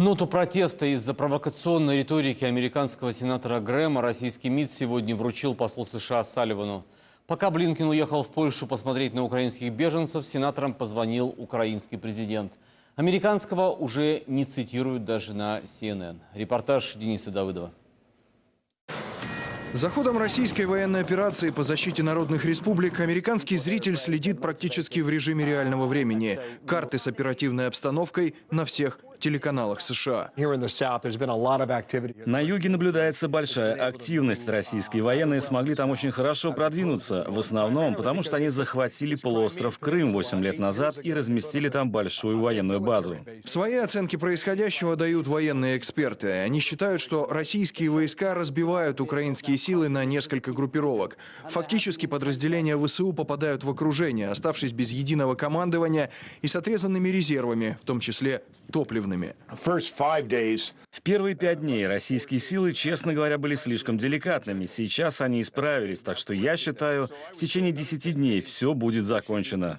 Ноту протеста из-за провокационной риторики американского сенатора Грэма российский МИД сегодня вручил послу США Салливану. Пока Блинкин уехал в Польшу посмотреть на украинских беженцев, сенаторам позвонил украинский президент. Американского уже не цитируют даже на CNN. Репортаж Дениса Давыдова. За ходом российской военной операции по защите народных республик американский зритель следит практически в режиме реального времени. Карты с оперативной обстановкой на всех телеканалах США. На юге наблюдается большая активность. Российские военные смогли там очень хорошо продвинуться. В основном потому, что они захватили полуостров Крым 8 лет назад и разместили там большую военную базу. Свои оценки происходящего дают военные эксперты. Они считают, что российские войска разбивают украинские силы на несколько группировок. Фактически подразделения ВСУ попадают в окружение, оставшись без единого командования и с отрезанными резервами, в том числе топливными. В первые пять дней российские силы, честно говоря, были слишком деликатными. Сейчас они исправились, так что я считаю, в течение 10 дней все будет закончено.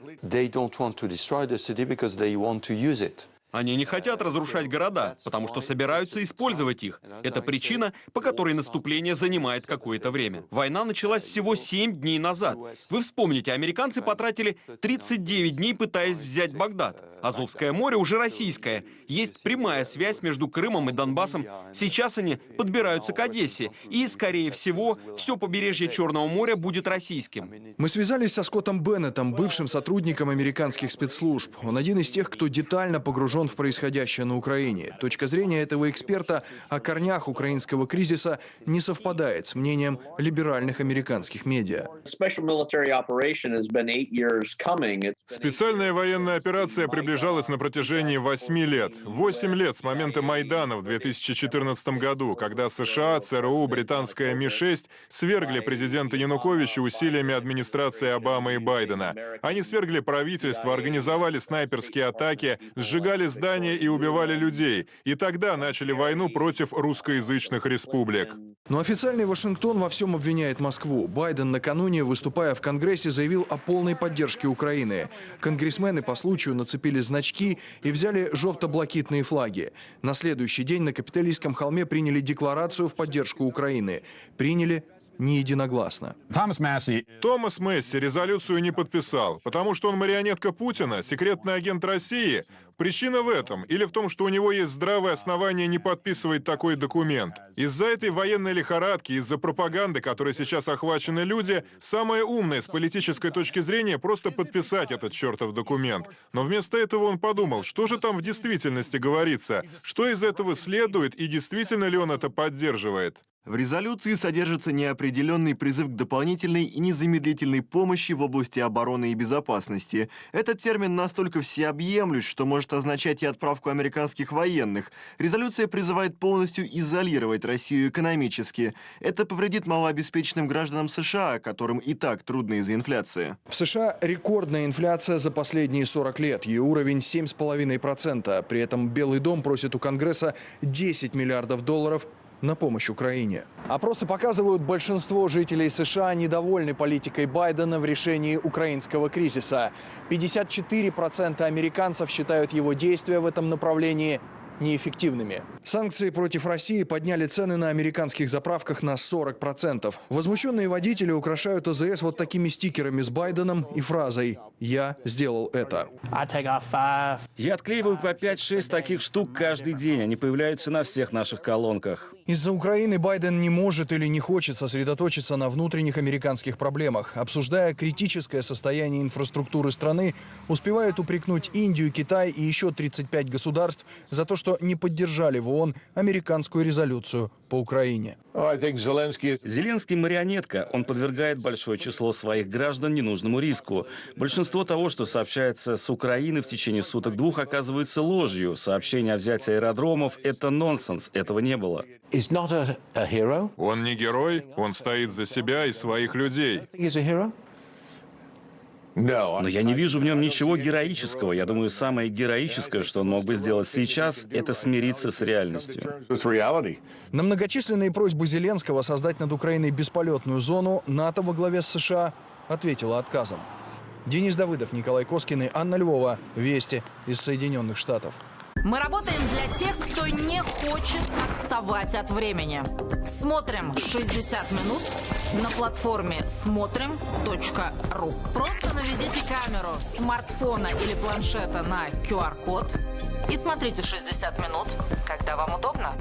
Они не хотят разрушать города, потому что собираются использовать их. Это причина, по которой наступление занимает какое-то время. Война началась всего 7 дней назад. Вы вспомните, американцы потратили 39 дней, пытаясь взять Багдад. Азовское море уже российское. Есть прямая связь между Крымом и Донбассом. Сейчас они подбираются к Одессе. И, скорее всего, все побережье Черного моря будет российским. Мы связались со Скоттом Беннетом, бывшим сотрудником американских спецслужб. Он один из тех, кто детально погружен в происходящее на Украине. Точка зрения этого эксперта о корнях украинского кризиса не совпадает с мнением либеральных американских медиа. Специальная военная операция приближалась на протяжении восьми лет. Восемь лет с момента Майдана в 2014 году, когда США, ЦРУ, британская Ми-6 свергли президента Януковича усилиями администрации Обамы и Байдена. Они свергли правительство, организовали снайперские атаки, сжигали здания и убивали людей. И тогда начали войну против русскоязычных республик. Но официальный Вашингтон во всем обвиняет Москву. Байден накануне, выступая в Конгрессе, заявил о полной поддержке Украины. Конгрессмены по случаю нацепили значки и взяли желто-блакитные флаги. На следующий день на Капитолийском холме приняли декларацию в поддержку Украины. Приняли не единогласно. Томас Месси резолюцию не подписал, потому что он марионетка Путина, секретный агент России. Причина в этом или в том, что у него есть здравое основание не подписывать такой документ. Из-за этой военной лихорадки, из-за пропаганды, которой сейчас охвачены люди, самое умное с политической точки зрения просто подписать этот чертов документ. Но вместо этого он подумал, что же там в действительности говорится, что из этого следует и действительно ли он это поддерживает. В резолюции содержится неопределенный призыв к дополнительной и незамедлительной помощи в области обороны и безопасности. Этот термин настолько всеобъемлющ, что может означать и отправку американских военных. Резолюция призывает полностью изолировать Россию экономически. Это повредит малообеспеченным гражданам США, которым и так трудно из-за инфляции. В США рекордная инфляция за последние 40 лет. Ее уровень 7,5%. При этом Белый дом просит у Конгресса 10 миллиардов долларов на помощь Украине. Опросы показывают, большинство жителей США недовольны политикой Байдена в решении украинского кризиса. 54% американцев считают его действия в этом направлении неэффективными. Санкции против России подняли цены на американских заправках на 40%. Возмущенные водители украшают АЗС вот такими стикерами с Байденом и фразой «Я сделал это». Я отклеиваю по 5-6 таких штук каждый день. Они появляются на всех наших колонках. Из-за Украины Байден не может или не хочет сосредоточиться на внутренних американских проблемах. Обсуждая критическое состояние инфраструктуры страны, успевает упрекнуть Индию, Китай и еще 35 государств за то, что не поддержали в ООН американскую резолюцию по Украине. Зеленский марионетка. Он подвергает большое число своих граждан ненужному риску. Большинство того, что сообщается с Украины в течение суток-двух, оказывается ложью. Сообщение о взятии аэродромов – это нонсенс. Этого не было. Он не герой, он стоит за себя и своих людей. Но я не вижу в нем ничего героического. Я думаю, самое героическое, что он мог бы сделать сейчас, это смириться с реальностью. На многочисленные просьбы Зеленского создать над Украиной бесполетную зону НАТО во главе с США ответила отказом. Денис Давыдов, Николай Коскин и Анна Львова. Вести из Соединенных Штатов. Мы работаем для тех, кто не хочет отставать от времени. Смотрим 60 минут на платформе смотрим.ру. Просто наведите камеру смартфона или планшета на QR-код и смотрите 60 минут, когда вам удобно.